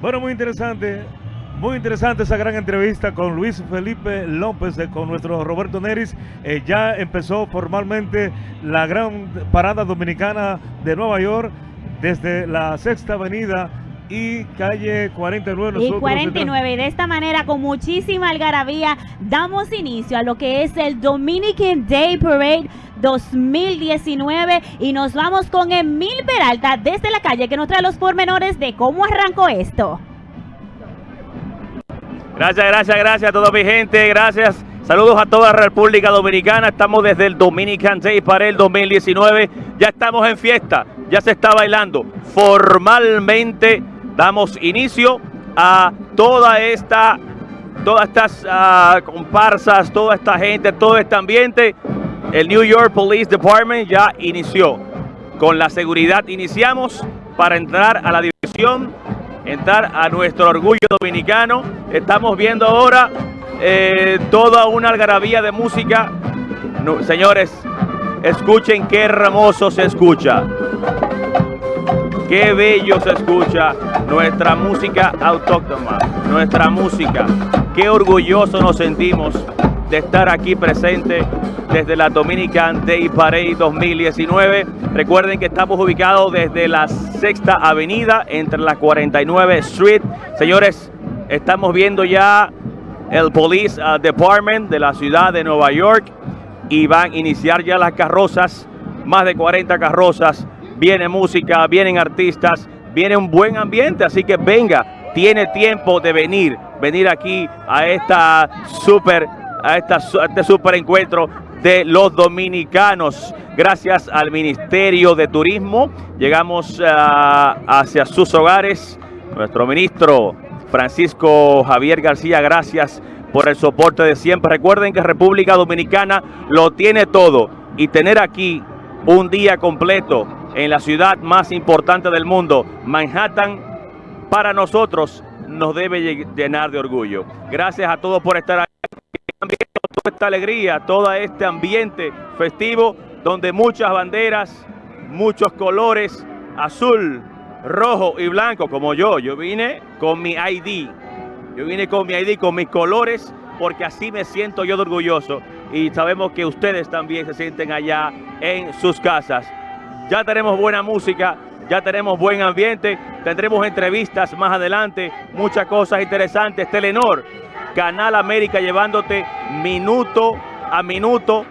Bueno, muy interesante. Muy interesante esa gran entrevista con Luis Felipe López, eh, con nuestro Roberto Neris. Eh, ya empezó formalmente la gran parada dominicana de Nueva York desde la Sexta Avenida y calle 49. Y 49. Y de esta manera, con muchísima algarabía, damos inicio a lo que es el Dominican Day Parade 2019 y nos vamos con Emil Peralta desde la calle que nos trae los pormenores de cómo arrancó esto. Gracias, gracias, gracias a toda mi gente, gracias. Saludos a toda la República Dominicana. Estamos desde el Dominican Day para el 2019. Ya estamos en fiesta, ya se está bailando. Formalmente damos inicio a toda esta, todas estas uh, comparsas, toda esta gente, todo este ambiente. El New York Police Department ya inició. Con la seguridad iniciamos para entrar a la división entrar a nuestro orgullo dominicano. Estamos viendo ahora eh, toda una algarabía de música. señores, escuchen qué hermoso se escucha. Qué bello se escucha nuestra música autóctona, nuestra música. Qué orgulloso nos sentimos de estar aquí presente desde la Dominican Day Parade 2019. Recuerden que estamos ubicados desde la Sexta Avenida entre la 49 Street. Señores, estamos viendo ya el Police uh, Department de la ciudad de Nueva York y van a iniciar ya las carrozas, más de 40 carrozas. Viene música, vienen artistas, viene un buen ambiente, así que venga, tiene tiempo de venir, venir aquí a esta super a, este super encuentro de los dominicanos. Gracias al Ministerio de Turismo llegamos ah, hacia sus hogares. Nuestro ministro Francisco Javier García, gracias por el soporte de siempre. Recuerden que República Dominicana lo tiene todo y tener aquí un día completo en la ciudad más importante del mundo, Manhattan, para nosotros nos debe llenar de orgullo. Gracias a todos por estar aquí toda esta alegría, todo este ambiente festivo donde muchas banderas, muchos colores, azul, rojo y blanco, como yo. Yo vine con mi ID. Yo vine con mi ID, con mis colores, porque así me siento yo de orgulloso. Y sabemos que ustedes también se sienten allá en sus casas. Ya tenemos buena música, ya tenemos buen ambiente, tendremos entrevistas más adelante, muchas cosas interesantes. Telenor Canal América llevándote minuto a minuto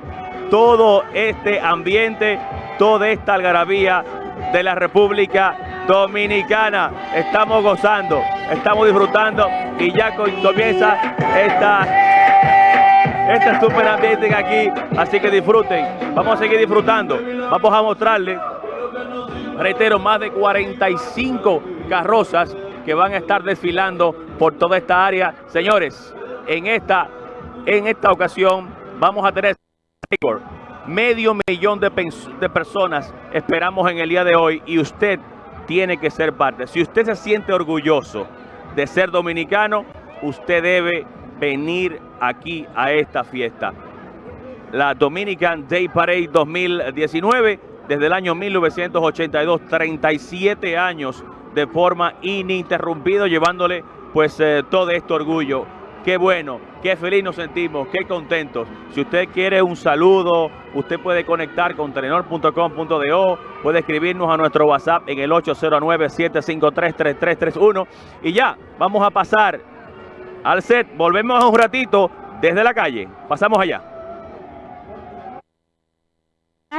todo este ambiente, toda esta algarabía de la República Dominicana. Estamos gozando, estamos disfrutando y ya comienza esta, este super ambiente aquí. Así que disfruten, vamos a seguir disfrutando. Vamos a mostrarles, reitero, más de 45 carrozas que van a estar desfilando por toda esta área. Señores, en esta, en esta ocasión vamos a tener medio millón de, de personas esperamos en el día de hoy y usted tiene que ser parte. Si usted se siente orgulloso de ser dominicano, usted debe venir aquí a esta fiesta. La Dominican Day Parade 2019, desde el año 1982, 37 años de forma ininterrumpida, llevándole pues eh, todo este orgullo Qué bueno, qué feliz nos sentimos, qué contentos. Si usted quiere un saludo, usted puede conectar con telenor.com.do, puede escribirnos a nuestro WhatsApp en el 809-753-3331 y ya, vamos a pasar al set. Volvemos un ratito desde la calle. Pasamos allá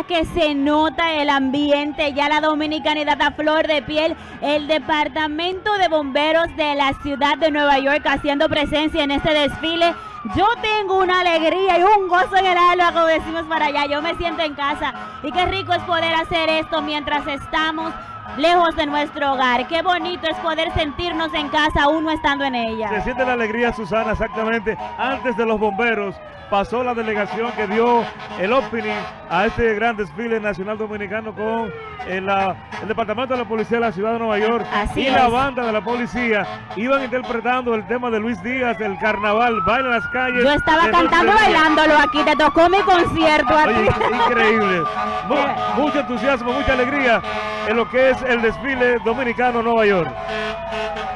que se nota el ambiente, ya la dominicanidad a flor de piel, el departamento de bomberos de la ciudad de Nueva York haciendo presencia en este desfile. Yo tengo una alegría y un gozo en el alma, como decimos para allá. Yo me siento en casa y qué rico es poder hacer esto mientras estamos lejos de nuestro hogar. Qué bonito es poder sentirnos en casa aún no estando en ella. Se siente la alegría, Susana, exactamente. Antes de los bomberos pasó la delegación que dio el opening a este gran desfile nacional dominicano con el, Departamento de la Policía de la Ciudad de Nueva York y la banda de la policía. Iban interpretando el tema de Luis Díaz, el carnaval, baila en las calles. Yo estaba cantando bailándolo aquí, te tocó mi concierto increíble. mucho entusiasmo, mucha alegría en lo que es el desfile dominicano Nueva York.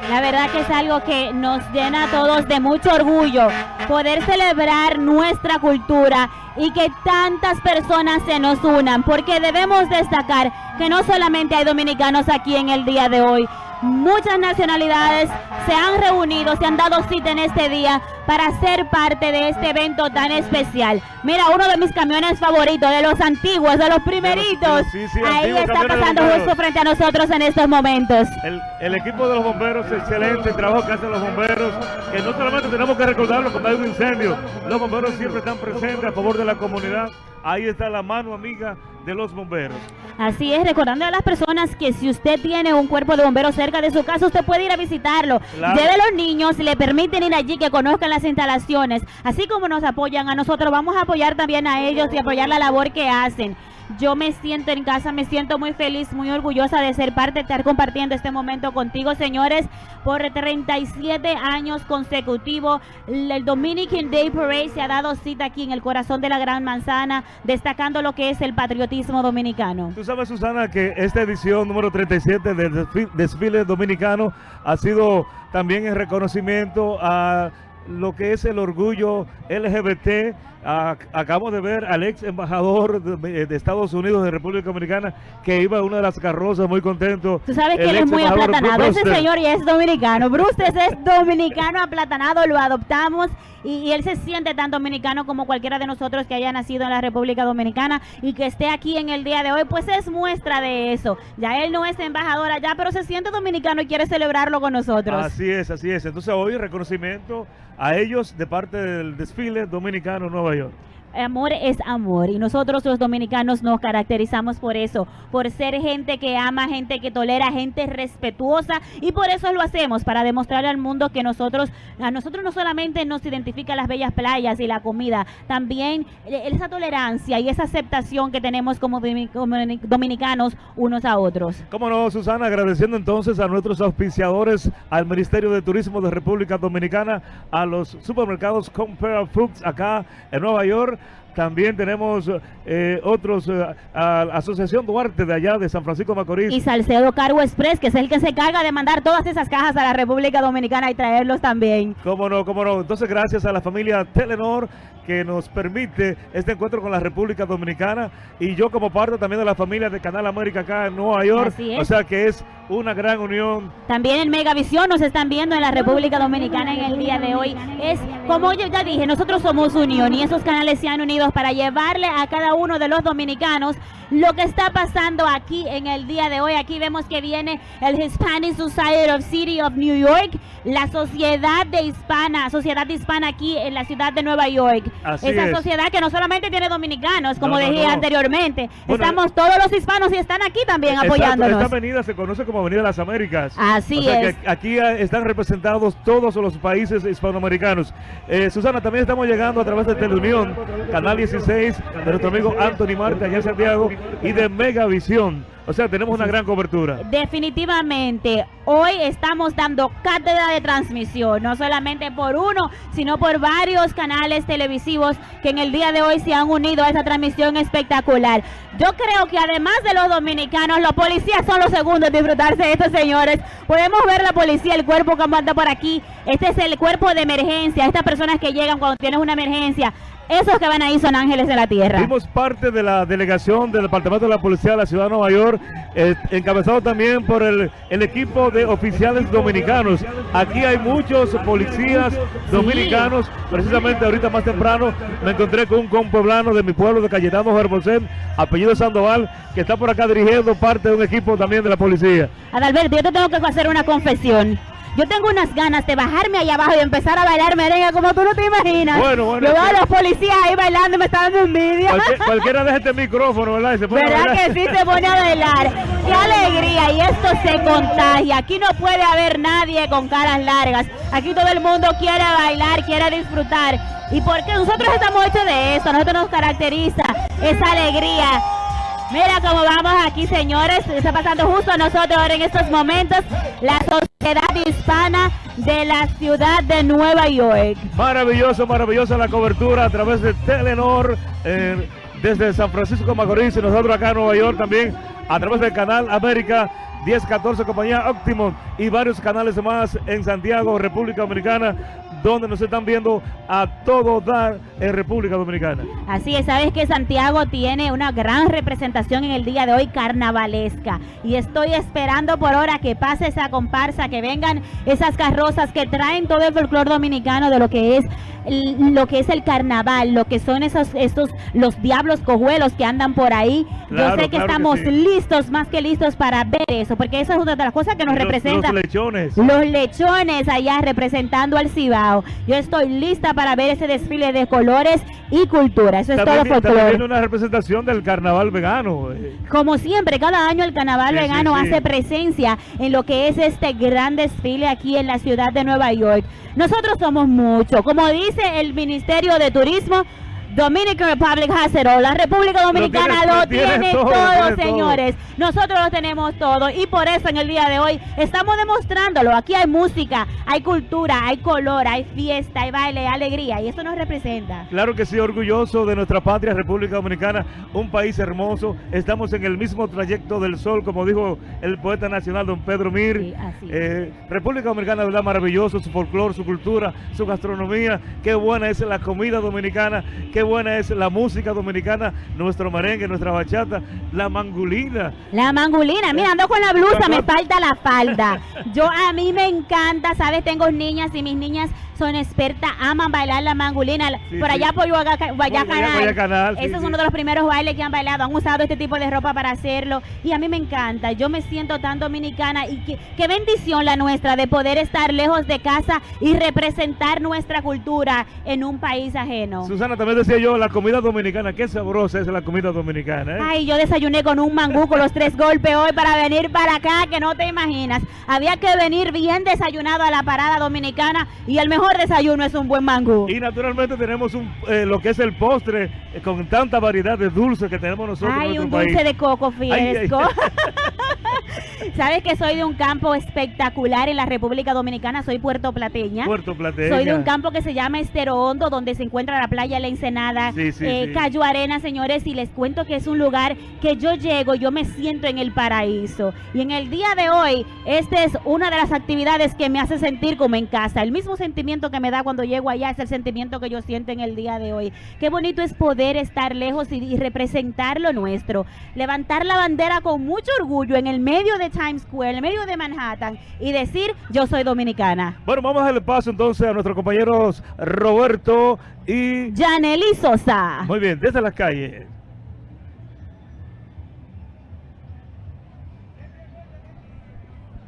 La verdad que es algo que nos llena a todos de mucho orgullo poder celebrar nuestra cultura y que tantas personas se nos unan, porque debemos destacar que no solamente hay dominicanos aquí en el día de hoy, muchas nacionalidades se han reunido, se han dado cita en este día para ser parte de este evento tan especial. Mira, uno de mis camiones favoritos, de los antiguos, de los primeritos, Sí, sí, ahí está pasando justo frente a nosotros en estos momentos. El, el equipo de los bomberos, excelente el trabajo que hacen los bomberos, que no solamente tenemos que recordarlo cuando hay un incendio, los bomberos siempre están presentes a favor de la comunidad. Ahí está la mano amiga de los bomberos. Así es, recordando a las personas que si usted tiene un cuerpo de bomberos cerca de su casa, usted puede ir a visitarlo. Claro. Lleve a los niños, le permiten ir allí, que conozcan las instalaciones. Así como nos apoyan a nosotros, vamos a apoyar también a ellos y apoyar la labor que hacen. Yo me siento en casa, me siento muy feliz, muy orgullosa de ser parte, de estar compartiendo este momento contigo, señores. Por 37 años consecutivos, el Dominican Day Parade se ha dado cita aquí en el corazón de la Gran Manzana, destacando lo que es el patriotismo dominicano. Tú sabes, Susana, que esta edición número 37 del desfi- desfile dominicano ha sido también en reconocimiento a lo que es el orgullo LGBT. Acabamos de ver al ex embajador de, de Estados Unidos de República Dominicana que iba en una de las carrozas muy contento. Tú sabes que él es muy aplatanado. Ese señor ya es dominicano. Bruce es dominicano aplatanado, lo adoptamos y, y él se siente tan dominicano como cualquiera de nosotros que haya nacido en la República Dominicana y que esté aquí en el día de hoy, pues es muestra de eso. Ya él no es embajador allá, pero se siente dominicano y quiere celebrarlo con nosotros. Así es, así es. Entonces hoy reconocimiento a ellos de parte del desfile dominicano Nueva York. Amor es amor y nosotros los dominicanos nos caracterizamos por eso, por ser gente que ama, gente que tolera, gente respetuosa y por eso lo hacemos, para demostrarle al mundo que nosotros, a nosotros no solamente nos identifica las bellas playas y la comida, también eh, esa tolerancia y esa aceptación que tenemos como dominicanos unos a otros. Cómo no, Susana, agradeciendo entonces a nuestros auspiciadores, al Ministerio de Turismo de República Dominicana, a los supermercados Compare Foods acá en Nueva York. También tenemos eh, otros, eh, a la Asociación Duarte de allá de San Francisco Macorís. Y Salcedo Cargo Express, que es el que se encarga de mandar todas esas cajas a la República Dominicana y traerlos también. Cómo no, cómo no. Entonces, gracias a la familia Telenor que nos permite este encuentro con la República Dominicana y yo como parte también de la familia de Canal América acá en Nueva York. Así es. O sea que es una gran unión. También en Megavisión nos están viendo en la República Dominicana en el día de hoy. Es como yo ya dije, nosotros somos unión y esos canales se han unido para llevarle a cada uno de los dominicanos lo que está pasando aquí en el día de hoy. Aquí vemos que viene el Hispanic Society of City of New York, la sociedad de hispana, sociedad hispana aquí en la ciudad de Nueva York. Así Esa es. sociedad que no solamente tiene dominicanos, como No, no, dije no. anteriormente, Bueno, estamos todos los hispanos y están aquí también apoyándonos. Esta avenida se conoce como Avenida las Américas. Así O sea es. que aquí están representados todos los países hispanoamericanos. Eh, Susana, también estamos llegando a través de Teleunión, Canal 16, de nuestro amigo Anthony Marte allá en Santiago y de Megavisión. O sea, tenemos una gran cobertura. Definitivamente, hoy estamos dando cátedra de transmisión, no solamente por uno, sino por varios canales televisivos que en el día de hoy se han unido a esa transmisión espectacular. Yo creo que además de los dominicanos, los policías son los segundos en disfrutarse de estos señores. Podemos ver la policía, el cuerpo que anda por aquí. Este es el cuerpo de emergencia, estas personas que llegan cuando tienes una emergencia. Esos que van ahí son ángeles de la tierra. Fuimos parte de la delegación del Departamento de la Policía de la Ciudad de Nueva York, eh, encabezado también por el, el equipo de oficiales dominicanos. Aquí hay muchos policías dominicanos. Precisamente ahorita más temprano me encontré con un compueblano de mi pueblo, de Cayetano Herboset, apellido Sandoval, que está por acá dirigiendo parte de un equipo también de la policía. Adalberto, yo te tengo que hacer una confesión. Yo tengo unas ganas de bajarme allá abajo y empezar a bailar merengue como tú no te imaginas. Bueno, bueno, Yo veo a los policías ahí bailando y me está dando envidia. Cualquier- cualquiera deja este micrófono, ¿verdad? Y se pone a ¿Verdad que sí se pone a bailar? ¡Qué alegría! Y esto se contagia. Aquí no puede haber nadie con caras largas. Aquí todo el mundo quiere bailar, quiere disfrutar. ¿Y porque nosotros estamos hechos de eso? Nosotros nos caracteriza esa alegría. Mira cómo vamos aquí, señores. Está pasando justo a nosotros ahora en estos momentos la Sociedad Hispana de la ciudad de Nueva York. Maravilloso, maravillosa la cobertura a través de Telenor. eh, desde San Francisco Macorís y nosotros acá en Nueva York también a través del canal América 1014 compañía Optimum y varios canales más en Santiago, República Dominicana, donde nos están viendo a todo dar en República Dominicana. Así es, sabes que Santiago tiene una gran representación en el día de hoy carnavalesca y estoy esperando por hora que pase esa comparsa, que vengan esas carrozas que traen todo el folclore dominicano de lo que es lo que es el carnaval, lo que son esos estos los diablos cojuelos que andan por ahí. Yo sé que estamos listos, más que listos para ver eso, porque esa es una de las cosas que nos representa. Los lechones. Los lechones allá representando al Cibao. Yo estoy lista para ver ese desfile de colores y cultura. Eso es todo folclore. una representación del carnaval vegano. Eh. Como siempre, cada año el carnaval vegano hace presencia en lo que es este gran desfile aquí en la ciudad de Nueva York. Nosotros somos muchos. Como dice el Ministerio de Turismo, Dominican Republic has it all. La República Dominicana lo tiene, todo, señores. Nosotros lo tenemos todo y por eso en el día de hoy estamos demostrándolo. Aquí hay música, hay cultura, hay color, hay fiesta, hay baile, hay alegría y eso nos representa. Claro que sí, orgulloso de nuestra patria, República Dominicana, un país hermoso. Estamos en el mismo trayecto del sol, como dijo el poeta nacional don Pedro Mir. Eh, República Dominicana, verdad, maravilloso, su folclore, su cultura, su gastronomía. Qué buena es la comida dominicana, qué buena es la música dominicana, nuestro merengue, nuestra bachata, la mangulina. La mangulina, mira, ando con la blusa, me falta la falda. Yo a mí me encanta, ¿sabes? Tengo niñas y mis niñas son expertas, aman bailar la mangulina. por allá por Guayacanal. Ese es uno de los primeros bailes que han bailado. Han usado este tipo de ropa para hacerlo. Y a mí me encanta. Yo me siento tan dominicana. Y qué, bendición la nuestra de poder estar lejos de casa y representar nuestra cultura en un país ajeno. Susana, también decía yo, la comida dominicana. Qué sabrosa es la comida dominicana. ¿eh? Ay, yo desayuné con un mangú con los tres golpes hoy para venir para acá, que no te imaginas. Había que venir bien desayunado a la parada dominicana y el mejor desayuno es un buen mango. Y naturalmente tenemos un, eh, lo que es el postre eh, con tanta variedad de dulces que tenemos nosotros Ay, un dulce de coco fresco. Sabes que soy de un campo espectacular en la República Dominicana, soy Puerto Plateña. Puerto Plateña. Soy de un campo que se llama Estero Hondo, donde se encuentra la playa La Ensenada, eh, Cayo Arena, señores, y les cuento que es un lugar que yo llego, yo me siento en el paraíso. Y en el día de hoy, esta es una de las actividades que me hace sentir como en casa. El mismo sentimiento que me da cuando llego allá es el sentimiento que yo siento en el día de hoy. Qué bonito es poder estar lejos y, y representar lo nuestro. Levantar la bandera con mucho orgullo en el medio de Times Square, en el medio de Manhattan y decir yo soy dominicana. Bueno, vamos a darle paso entonces a nuestros compañeros Roberto y... Janely Sosa. Muy bien, desde las calles.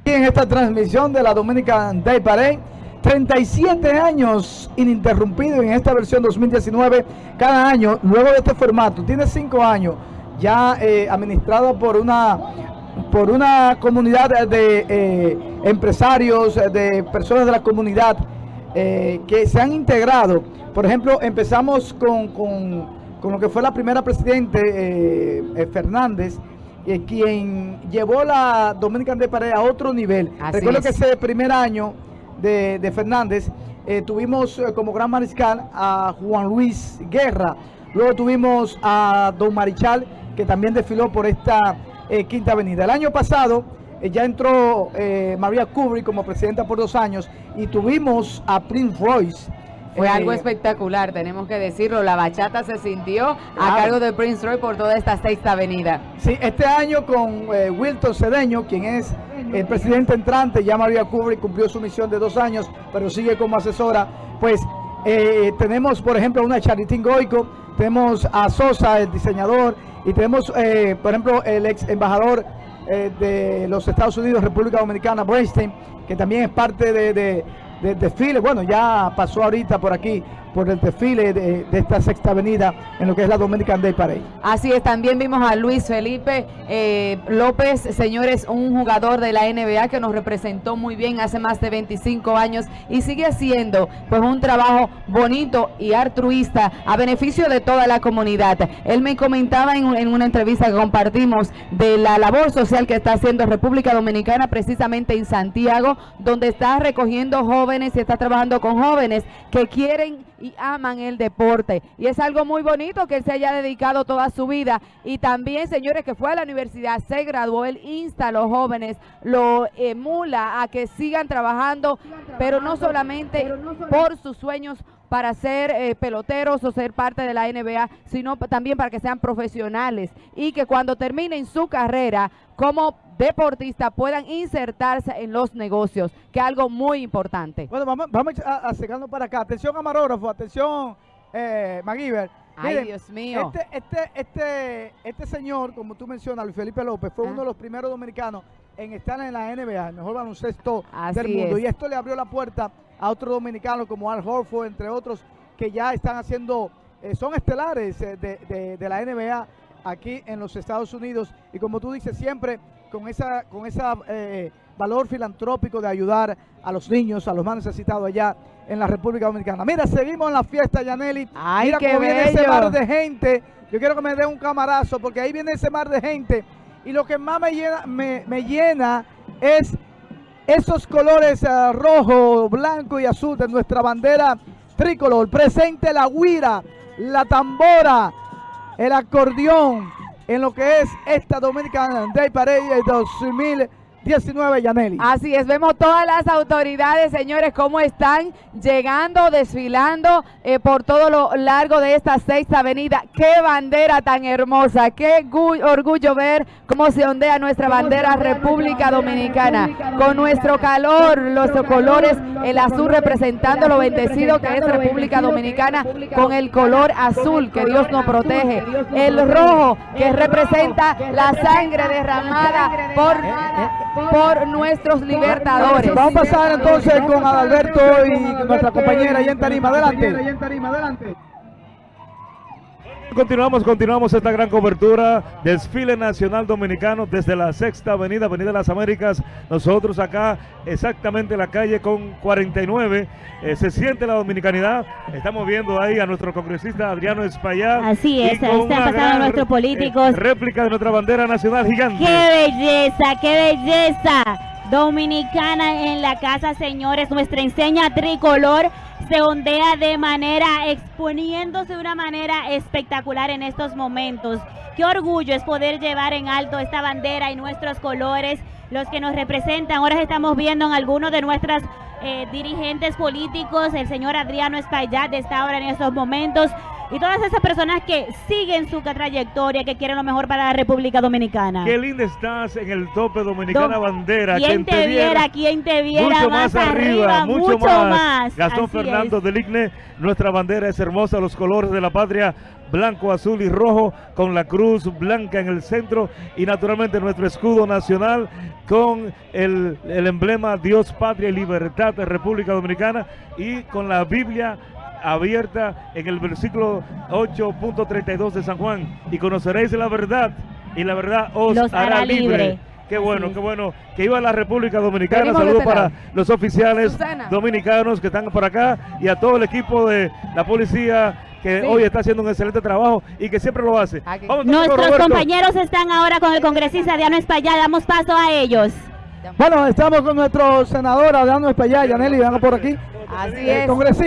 en esta transmisión de la Dominican Day Parade 37 años ininterrumpido en esta versión 2019 cada año, luego de este formato, tiene 5 años ya eh, administrado por una por una comunidad de eh, empresarios, de personas de la comunidad eh, que se han integrado. Por ejemplo, empezamos con, con, lo que fue la primera presidente, Fernández, quien llevó la Dominican de Pared a otro nivel. Recuerdo que ese primer año de, Fernández, eh, tuvimos eh, como gran mariscal a Juan Luis Guerra, luego tuvimos a Don Marichal, que también desfiló por esta eh, Quinta Avenida. El año pasado ya entró María Kubrick como presidenta por dos años y tuvimos a Prince Royce, fue algo espectacular, tenemos que decirlo. La bachata se sintió a cargo de Prince Roy por toda esta sexta avenida. Sí, este año con eh, Wilton Cedeño, quien es el presidente entrante, ya María Kubrick cumplió su misión de dos años, pero sigue como asesora. Pues eh, tenemos, por ejemplo, una Charitín Goico, tenemos a Sosa, el diseñador, y tenemos, eh, por ejemplo, el ex embajador de los Estados Unidos, República Dominicana, Bernstein, que también es parte de de desfile. Bueno, ya pasó ahorita por aquí por el desfile de, esta sexta avenida en lo que es la Dominican Day Parade. Así es, también vimos a Luis Felipe eh, López, señores, un jugador de la NBA que nos representó muy bien hace más de 25 años y sigue haciendo pues un trabajo bonito y altruista a beneficio de toda la comunidad. Él me comentaba en, en una entrevista que compartimos de la labor social que está haciendo República Dominicana precisamente en Santiago, donde está recogiendo jóvenes y está trabajando con jóvenes que quieren y aman el deporte. Y es algo muy bonito que él se haya dedicado toda su vida. Y también, señores, que fue a la universidad, se graduó, él insta a los jóvenes, lo emula a que sigan trabajando, pero no solamente por sus sueños para ser eh, peloteros o ser parte de la NBA, sino también para que sean profesionales y que cuando terminen su carrera como deportista puedan insertarse en los negocios, que es algo muy importante. Bueno, vamos, vamos a, acercarnos para acá. Atención, camarógrafo, atención, eh. Ay, Miren, Dios mío. Este, este, este, este señor, como tú mencionas, Luis Felipe López, fue Ah. uno de los primeros dominicanos en estar en la NBA, el mejor baloncesto Así del mundo. es. Y esto le abrió la puerta a otros dominicanos como Al Horford, entre otros, que ya están haciendo, eh, son estelares eh, de, de- de la NBA aquí en los Estados Unidos. Y como tú dices, siempre con esa, con esa eh, valor filantrópico de ayudar a los niños, a los más necesitados allá en la República Dominicana. Mira, seguimos en la fiesta, Yaneli. Ay, Mira qué cómo viene ese mar de gente. Yo quiero que me dé un camarazo porque ahí viene ese mar de gente. Y lo que más me llena, me, me llena es esos colores eh, rojo, blanco y azul de nuestra bandera tricolor. Presente la guira, la tambora, el acordeón en lo que es esta Dominican Day Parade 2019, Yaneli. Así es, vemos todas las autoridades, señores, cómo están llegando, desfilando eh, por todo lo largo de esta sexta avenida. Qué bandera tan hermosa, qué gu- orgullo ver cómo se ondea nuestra bandera República Dominicana, con nuestro calor, los colores, el azul representando lo bendecido que es República Dominicana, con el color azul que Dios nos protege, el rojo que representa la sangre derramada por por nuestros libertadores. Vamos a pasar entonces con Adalberto y nuestra compañera ahí en Tarima. Adelante. Continuamos, continuamos esta gran cobertura. Desfile Nacional Dominicano desde la Sexta Avenida, Avenida de las Américas. Nosotros acá, exactamente en la calle con 49. eh, se siente la dominicanidad. Estamos viendo ahí a nuestro congresista Adriano Espaillat. Así es, están pasando nuestros eh, políticos. réplica de nuestra bandera nacional gigante. ¡Qué belleza, qué belleza! Dominicana en la casa, señores. Nuestra enseña tricolor se ondea de manera, exponiéndose de una manera espectacular en estos momentos. Qué orgullo es poder llevar en alto esta bandera y nuestros colores, los que nos representan. Ahora estamos viendo en algunos de nuestras eh, dirigentes políticos, el señor Adriano Espaillat está ahora en estos momentos, y todas esas personas que siguen su trayectoria, que quieren lo mejor para la República Dominicana. Qué linda estás en el tope Dominicana Dom- Bandera. ¿Quién te viera? ¿Quién te viera? mucho más, más arriba, mucho, más. Gastón Así Fernando es. del Igne, nuestra bandera es hermosa, los colores de la patria, blanco, azul y rojo, con la cruz blanca en el centro y naturalmente nuestro escudo nacional con el, el emblema Dios, Patria y Libertad de República Dominicana y con la Biblia abierta en el versículo 8.32 de San Juan y conoceréis la verdad y la verdad os Los hará, hará libre. libre. Qué bueno, qué bueno que iba a la República Dominicana. Saludos para los oficiales Susana. dominicanos que están por acá y a todo el equipo de la policía que Sí. hoy está haciendo un excelente trabajo y que siempre lo hace. Vamos con Nuestros Roberto. compañeros están ahora con el congresista Diano Espaillat. Damos paso a ellos. Bueno, estamos con nuestro senador Adriano Espaillat. Yaneli, venga por aquí. Así Eh, es. congresista.